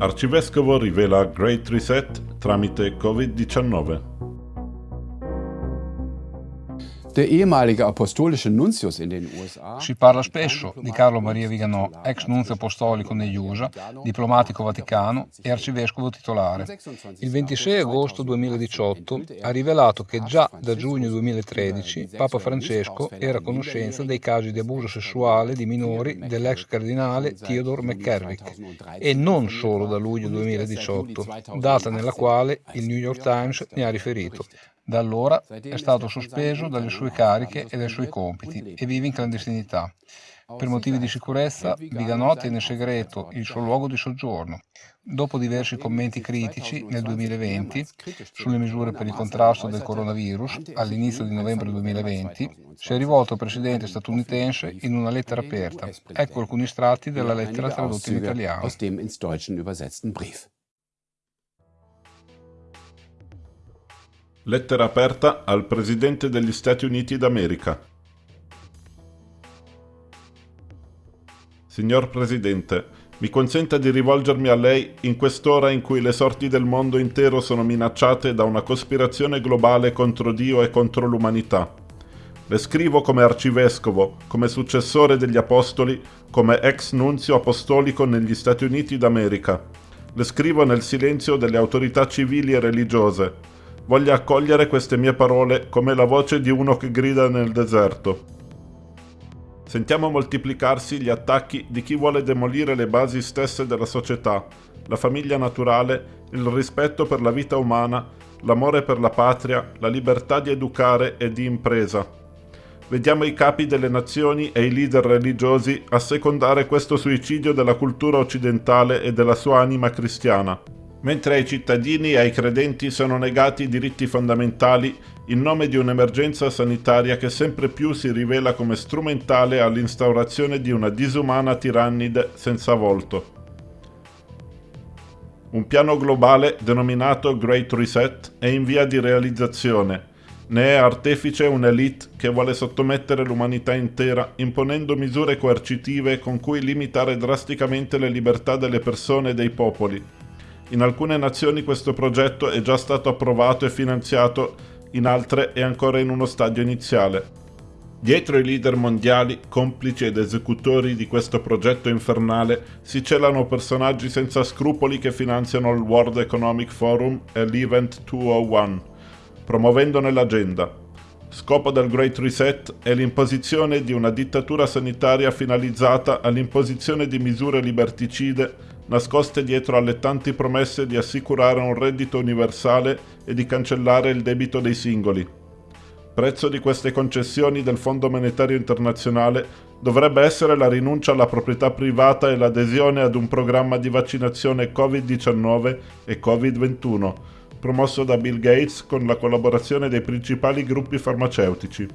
Arcivescovo rivela Great Reset tramite Covid-19. Si parla spesso di Carlo Maria Viganò, ex nunzio apostolico negli USA, diplomatico vaticano e arcivescovo titolare. Il 26 agosto 2018 ha rivelato che già da giugno 2013 Papa Francesco era a conoscenza dei casi di abuso sessuale di minori dell'ex cardinale Theodore McCarrick e non solo da luglio 2018, data nella quale il New York Times ne ha riferito. Da allora è stato sospeso dalle sue cariche e dai suoi compiti e vive in clandestinità. Per motivi di sicurezza, Viganò tiene segreto il suo luogo di soggiorno. Dopo diversi commenti critici nel 2020 sulle misure per il contrasto del coronavirus, all'inizio di novembre 2020, si è rivolto al presidente statunitense in una lettera aperta. Ecco alcuni estratti della lettera tradotta in italiano. Lettera aperta al Presidente degli Stati Uniti d'America. Signor Presidente, mi consenta di rivolgermi a lei in quest'ora in cui le sorti del mondo intero sono minacciate da una cospirazione globale contro Dio e contro l'umanità. Le scrivo come arcivescovo, come successore degli apostoli, come ex nunzio apostolico negli Stati Uniti d'America. Le scrivo nel silenzio delle autorità civili e religiose, Voglio accogliere queste mie parole come la voce di uno che grida nel deserto. Sentiamo moltiplicarsi gli attacchi di chi vuole demolire le basi stesse della società, la famiglia naturale, il rispetto per la vita umana, l'amore per la patria, la libertà di educare e di impresa. Vediamo i capi delle nazioni e i leader religiosi assecondare questo suicidio della cultura occidentale e della sua anima cristiana mentre ai cittadini e ai credenti sono negati i diritti fondamentali in nome di un'emergenza sanitaria che sempre più si rivela come strumentale all'instaurazione di una disumana tirannide senza volto. Un piano globale denominato Great Reset è in via di realizzazione. Ne è artefice un'elite che vuole sottomettere l'umanità intera imponendo misure coercitive con cui limitare drasticamente le libertà delle persone e dei popoli, in alcune nazioni questo progetto è già stato approvato e finanziato, in altre è ancora in uno stadio iniziale. Dietro i leader mondiali, complici ed esecutori di questo progetto infernale, si celano personaggi senza scrupoli che finanziano il World Economic Forum e l'Event 201, promuovendone l'agenda. Scopo del Great Reset è l'imposizione di una dittatura sanitaria finalizzata all'imposizione di misure liberticide nascoste dietro alle tanti promesse di assicurare un reddito universale e di cancellare il debito dei singoli. Prezzo di queste concessioni del Fondo Monetario Internazionale dovrebbe essere la rinuncia alla proprietà privata e l'adesione ad un programma di vaccinazione Covid-19 e Covid-21, promosso da Bill Gates con la collaborazione dei principali gruppi farmaceutici.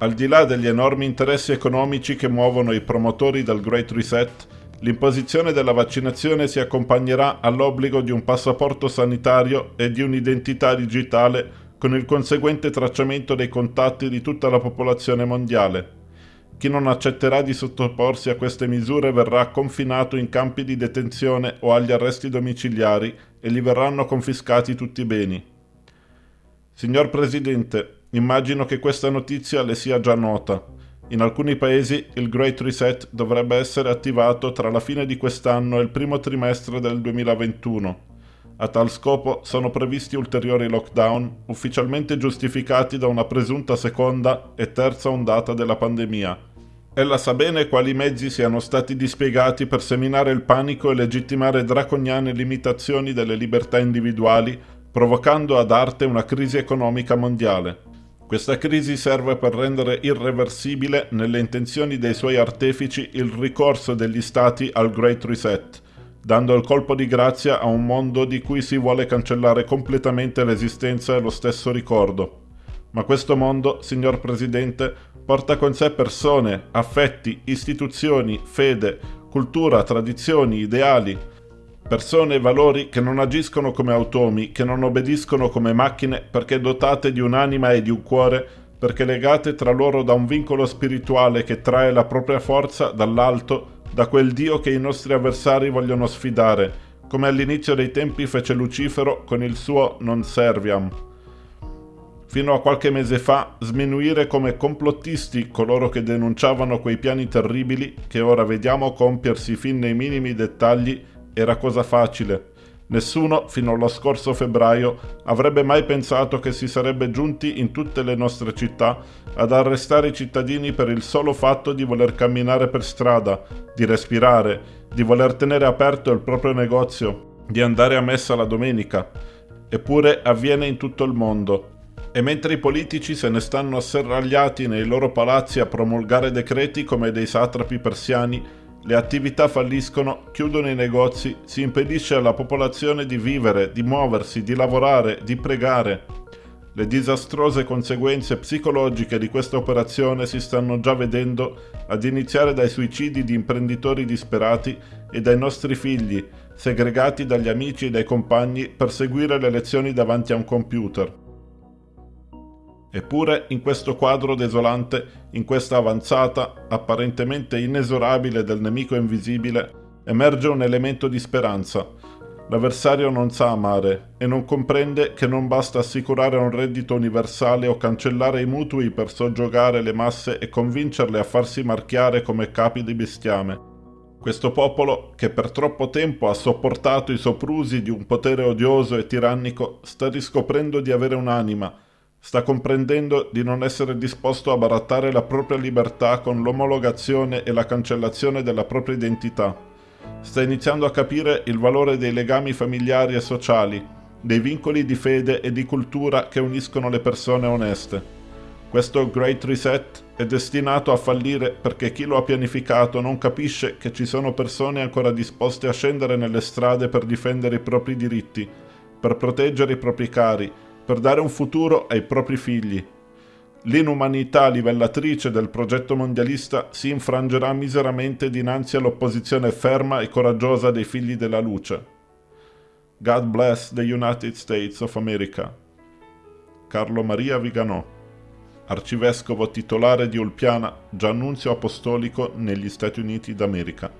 Al di là degli enormi interessi economici che muovono i promotori del Great Reset, L'imposizione della vaccinazione si accompagnerà all'obbligo di un passaporto sanitario e di un'identità digitale con il conseguente tracciamento dei contatti di tutta la popolazione mondiale. Chi non accetterà di sottoporsi a queste misure verrà confinato in campi di detenzione o agli arresti domiciliari e gli verranno confiscati tutti i beni. Signor Presidente, immagino che questa notizia le sia già nota. In alcuni paesi il Great Reset dovrebbe essere attivato tra la fine di quest'anno e il primo trimestre del 2021. A tal scopo sono previsti ulteriori lockdown, ufficialmente giustificati da una presunta seconda e terza ondata della pandemia. Ella sa bene quali mezzi siano stati dispiegati per seminare il panico e legittimare draconiane limitazioni delle libertà individuali, provocando ad arte una crisi economica mondiale. Questa crisi serve per rendere irreversibile nelle intenzioni dei suoi artefici il ricorso degli stati al Great Reset, dando il colpo di grazia a un mondo di cui si vuole cancellare completamente l'esistenza e lo stesso ricordo. Ma questo mondo, signor Presidente, porta con sé persone, affetti, istituzioni, fede, cultura, tradizioni, ideali, Persone e valori che non agiscono come automi, che non obbediscono come macchine perché dotate di un'anima e di un cuore, perché legate tra loro da un vincolo spirituale che trae la propria forza dall'alto, da quel Dio che i nostri avversari vogliono sfidare, come all'inizio dei tempi fece Lucifero con il suo Non Serviam. Fino a qualche mese fa, sminuire come complottisti coloro che denunciavano quei piani terribili che ora vediamo compiersi fin nei minimi dettagli era cosa facile. Nessuno, fino allo scorso febbraio, avrebbe mai pensato che si sarebbe giunti in tutte le nostre città ad arrestare i cittadini per il solo fatto di voler camminare per strada, di respirare, di voler tenere aperto il proprio negozio, di andare a messa la domenica. Eppure avviene in tutto il mondo. E mentre i politici se ne stanno asserragliati nei loro palazzi a promulgare decreti come dei satrapi persiani, le attività falliscono, chiudono i negozi, si impedisce alla popolazione di vivere, di muoversi, di lavorare, di pregare. Le disastrose conseguenze psicologiche di questa operazione si stanno già vedendo, ad iniziare dai suicidi di imprenditori disperati e dai nostri figli, segregati dagli amici e dai compagni per seguire le lezioni davanti a un computer. Eppure in questo quadro desolante, in questa avanzata, apparentemente inesorabile del nemico invisibile, emerge un elemento di speranza. L'avversario non sa amare e non comprende che non basta assicurare un reddito universale o cancellare i mutui per soggiogare le masse e convincerle a farsi marchiare come capi di bestiame. Questo popolo, che per troppo tempo ha sopportato i soprusi di un potere odioso e tirannico, sta riscoprendo di avere un'anima, sta comprendendo di non essere disposto a barattare la propria libertà con l'omologazione e la cancellazione della propria identità. Sta iniziando a capire il valore dei legami familiari e sociali, dei vincoli di fede e di cultura che uniscono le persone oneste. Questo Great Reset è destinato a fallire perché chi lo ha pianificato non capisce che ci sono persone ancora disposte a scendere nelle strade per difendere i propri diritti, per proteggere i propri cari, per dare un futuro ai propri figli. L'inumanità livellatrice del progetto mondialista si infrangerà miseramente dinanzi all'opposizione ferma e coraggiosa dei figli della luce. God bless the United States of America. Carlo Maria Viganò, arcivescovo titolare di Ulpiana, già annunzio apostolico negli Stati Uniti d'America.